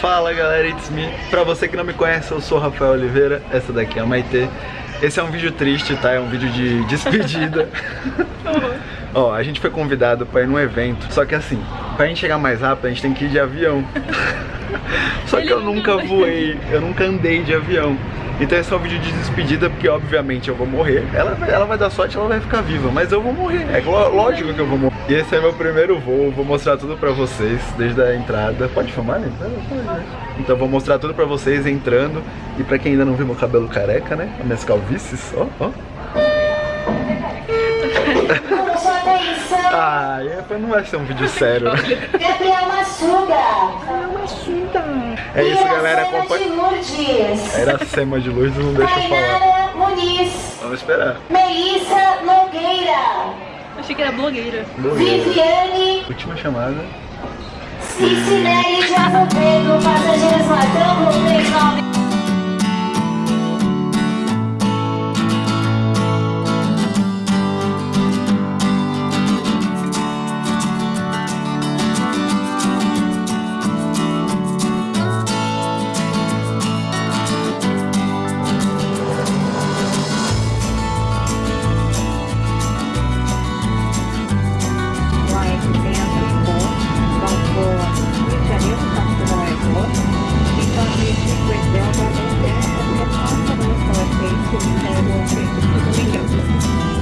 Fala galera, it's me. Pra você que não me conhece, eu sou o Rafael Oliveira, essa daqui é a Maitê. Esse é um vídeo triste, tá? É um vídeo de despedida. Ó, a gente foi convidado pra ir num evento, só que assim, pra gente chegar mais rápido, a gente tem que ir de avião. só que eu nunca voei, eu nunca andei de avião. Então esse é um vídeo de despedida, porque obviamente eu vou morrer. Ela, ela vai dar sorte, ela vai ficar viva, mas eu vou morrer. É lógico que eu vou morrer. E esse é meu primeiro voo, vou mostrar tudo pra vocês, desde a entrada. Pode filmar, né? Então vou mostrar tudo pra vocês entrando. E pra quem ainda não viu meu cabelo careca, né? As minhas calvícies, ó, ó. Ah, é, não vai ser um vídeo sério. Gabriel Massuda. É isso, galera. Acompanha. Era Sema de Luz, não deixa eu falar. Tainara Muniz. Vamos esperar. Melissa Nogueira. Achei que era blogueira. Viviane Última chamada. Cicinelli de Azevedo. Passageiros Ladrão 39. Thank you.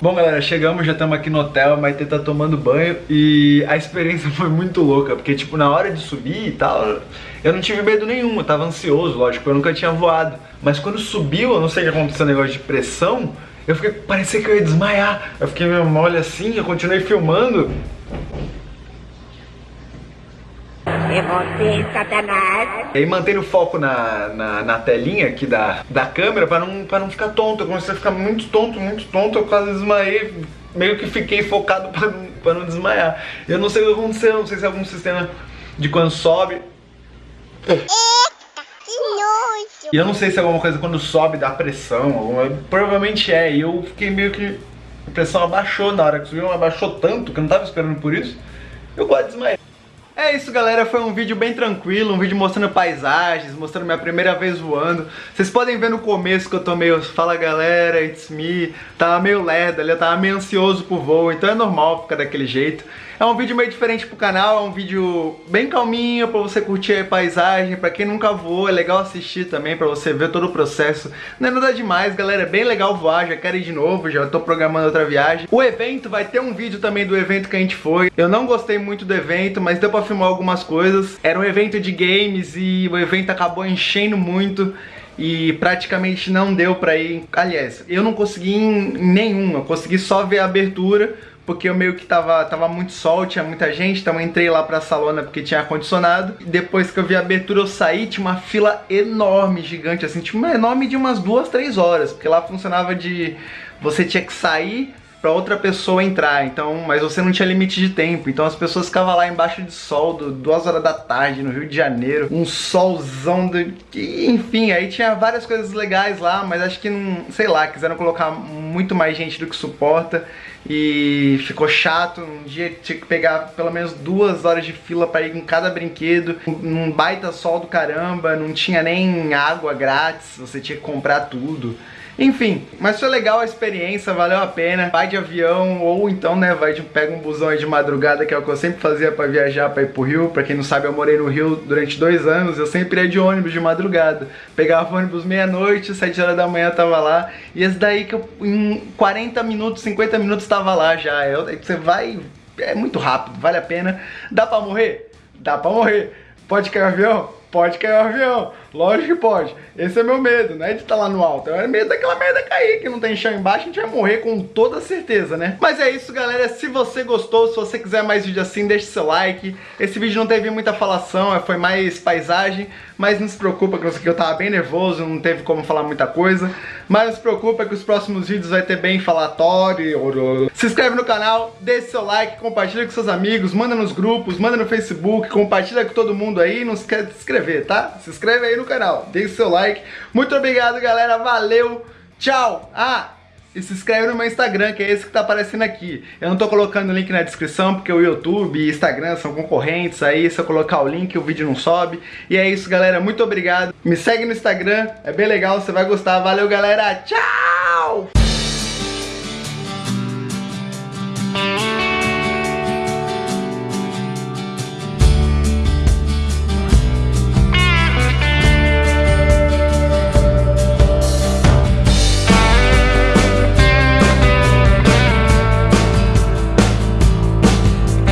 Bom galera, chegamos, já estamos aqui no hotel, a Maite tá tomando banho e a experiência foi muito louca, porque tipo, na hora de subir e tal, eu não tive medo nenhum, eu tava ansioso, lógico, eu nunca tinha voado. Mas quando subiu, eu não sei o que aconteceu, negócio de pressão, eu fiquei, parecia que eu ia desmaiar. Eu fiquei meio mole assim, eu continuei filmando. É você, Satanás. E aí mantendo o foco na, na, na, telinha aqui da, da câmera pra não, pra não ficar tonto. Eu comecei a ficar muito tonto, muito tonto, eu quase desmaiei. Meio que fiquei focado pra não, pra não desmaiar. Eu não sei o que aconteceu, não sei se é algum sistema de quando sobe. E eu não sei se é alguma coisa quando sobe dá pressão, alguma... provavelmente é. E eu fiquei meio que. A pressão abaixou na hora que subiu, abaixou tanto que eu não tava esperando por isso. Eu quase desmaiei. É isso galera, foi um vídeo bem tranquilo, um vídeo mostrando paisagens, mostrando minha primeira vez voando. Vocês podem ver no começo que eu tô meio, fala galera, it's me, tava meio lerdo ali, eu tava meio ansioso pro voo, então é normal ficar daquele jeito. É um vídeo meio diferente pro canal, é um vídeo bem calminho pra você curtir a paisagem, pra quem nunca voou, é legal assistir também pra você ver todo o processo. Não é nada demais, galera, é bem legal voar, já quero ir de novo, já tô programando outra viagem. O evento, vai ter um vídeo também do evento que a gente foi. Eu não gostei muito do evento, mas deu pra filmar algumas coisas. Era um evento de games e o evento acabou enchendo muito e praticamente não deu pra ir. Aliás, eu não consegui em nenhum, eu consegui só ver a abertura porque eu meio que tava, tava muito sol, tinha muita gente, então eu entrei lá pra salona porque tinha ar-condicionado. Depois que eu vi a abertura eu saí, tinha uma fila enorme, gigante, assim, tipo, enorme de umas duas, três horas, porque lá funcionava de... você tinha que sair pra outra pessoa entrar, então, mas você não tinha limite de tempo, então as pessoas ficavam lá embaixo de sol, do, duas horas da tarde, no Rio de Janeiro, um solzão, do, enfim, aí tinha várias coisas legais lá, mas acho que não, sei lá, quiseram colocar muito mais gente do que suporta, e ficou chato, um dia tinha que pegar pelo menos duas horas de fila para ir em cada brinquedo, num baita sol do caramba, não tinha nem água grátis, você tinha que comprar tudo. Enfim, mas foi legal a experiência, valeu a pena. Vai de avião ou então, né, vai de, pega um busão aí de madrugada, que é o que eu sempre fazia pra viajar, pra ir pro Rio. Pra quem não sabe, eu morei no Rio durante dois anos, eu sempre ia de ônibus de madrugada. Pegava ônibus meia-noite, sete horas da manhã tava lá. E esse daí que eu, em 40 minutos, 50 minutos tava lá já. Eu, você vai, é muito rápido, vale a pena. Dá pra morrer? Dá pra morrer. Pode cair o avião? Pode cair o avião. Lógico que pode. Esse é meu medo, não é de estar lá no alto. É medo daquela merda cair, que não tem chão embaixo, a gente vai morrer com toda certeza, né? Mas é isso, galera. Se você gostou, se você quiser mais vídeo assim, deixe seu like. Esse vídeo não teve muita falação, foi mais paisagem. Mas não se preocupa, que eu tava bem nervoso, não teve como falar muita coisa. Mas não se preocupa que os próximos vídeos vai ter bem falatório. Se inscreve no canal, deixe seu like, compartilha com seus amigos, manda nos grupos, manda no Facebook, compartilha com todo mundo aí. Não esquece de se inscrever, tá? Se inscreve aí no canal, deixe seu like. Muito obrigado, galera. Valeu. Tchau. Ah, e se inscreve no meu Instagram, que é esse que tá aparecendo aqui. Eu não tô colocando o link na descrição, porque o YouTube e Instagram são concorrentes, aí se eu colocar o link, o vídeo não sobe. E é isso, galera, muito obrigado. Me segue no Instagram, é bem legal, você vai gostar. Valeu, galera, tchau!